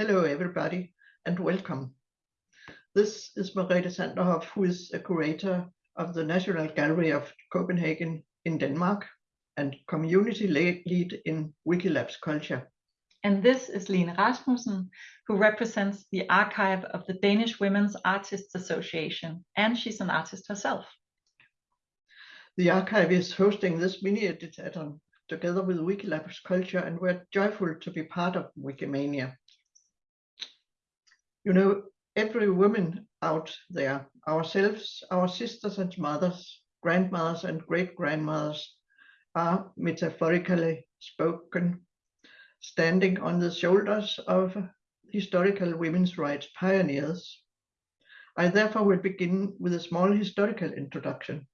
Hello, everybody, and welcome. This is Merete Sanderhoff, who is a curator of the National Gallery of Copenhagen in Denmark and community lead in Wikilabs Culture. And this is Lene Rasmussen, who represents the archive of the Danish Women's Artists Association, and she's an artist herself. The archive is hosting this mini editathon together with Wikilabs Culture, and we're joyful to be part of Wikimania. You know, every woman out there, ourselves, our sisters and mothers, grandmothers and great-grandmothers, are metaphorically spoken, standing on the shoulders of historical women's rights pioneers. I therefore will begin with a small historical introduction.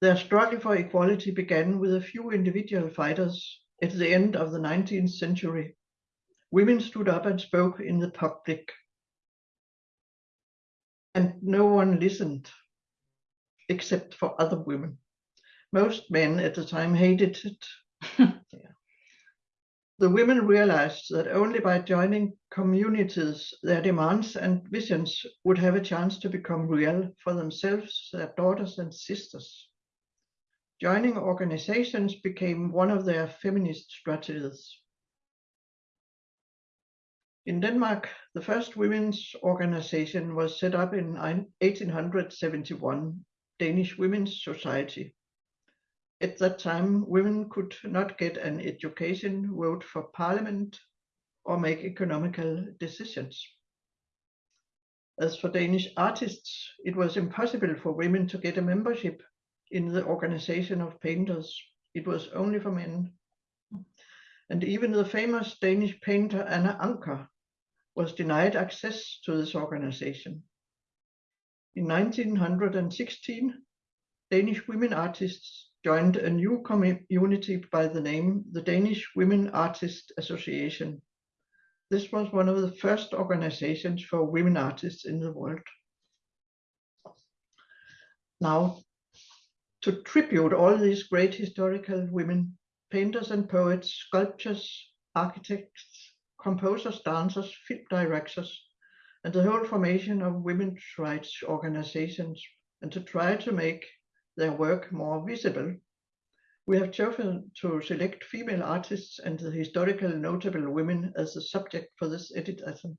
Their struggle for equality began with a few individual fighters at the end of the 19th century. Women stood up and spoke in the public. And no one listened, except for other women. Most men at the time hated it. yeah. The women realized that only by joining communities, their demands and visions would have a chance to become real for themselves, their daughters and sisters. Joining organizations became one of their feminist strategies. In Denmark, the first women's organization was set up in 1871, Danish Women's Society. At that time, women could not get an education, vote for parliament, or make economical decisions. As for Danish artists, it was impossible for women to get a membership in the organization of painters. It was only for men. And even the famous Danish painter Anna Ancher was denied access to this organization. In 1916, Danish women artists joined a new community by the name the Danish Women Artists Association. This was one of the first organizations for women artists in the world. Now, to tribute all these great historical women, painters and poets, sculptors, architects, composers, dancers, film directors, and the whole formation of women's rights organizations, and to try to make their work more visible. We have chosen to select female artists and the historical notable women as the subject for this editathon.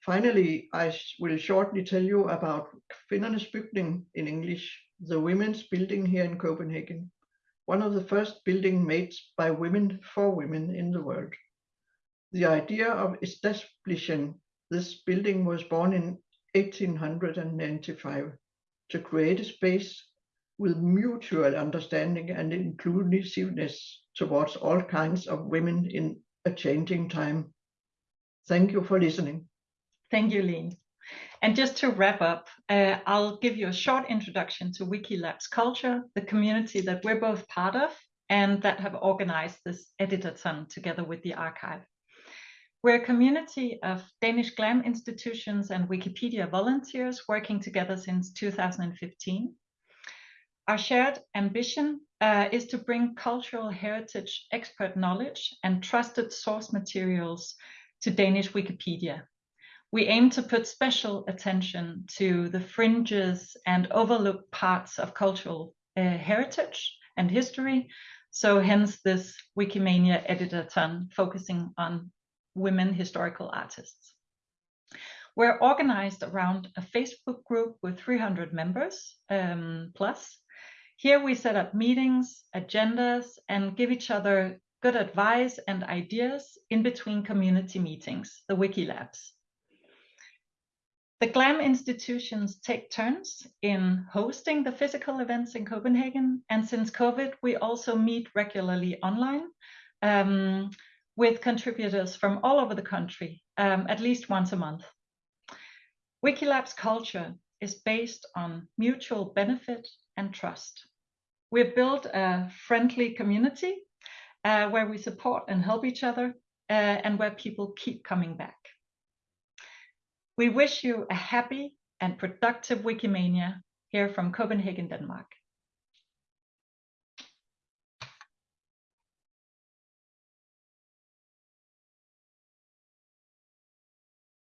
Finally, I will shortly tell you about Kvindernes Bygning in English, the women's building here in Copenhagen, one of the first building made by women for women in the world. The idea of establishing this building was born in 1895 to create a space with mutual understanding and inclusiveness towards all kinds of women in a changing time. Thank you for listening. Thank you, Lene. And just to wrap up, uh, I'll give you a short introduction to Wikilabs Culture, the community that we're both part of and that have organized this editathon together with the archive. We're a community of Danish GLAM institutions and Wikipedia volunteers working together since 2015. Our shared ambition uh, is to bring cultural heritage expert knowledge and trusted source materials to Danish Wikipedia we aim to put special attention to the fringes and overlooked parts of cultural uh, heritage and history. So hence this Wikimania editathon focusing on women historical artists. We're organized around a Facebook group with 300 members um, plus. Here we set up meetings, agendas, and give each other good advice and ideas in between community meetings, the Wikilabs. The GLAM institutions take turns in hosting the physical events in Copenhagen. And since COVID, we also meet regularly online um, with contributors from all over the country, um, at least once a month. Wikilabs culture is based on mutual benefit and trust. We've built a friendly community uh, where we support and help each other uh, and where people keep coming back. We wish you a happy and productive Wikimania here from Copenhagen, Denmark.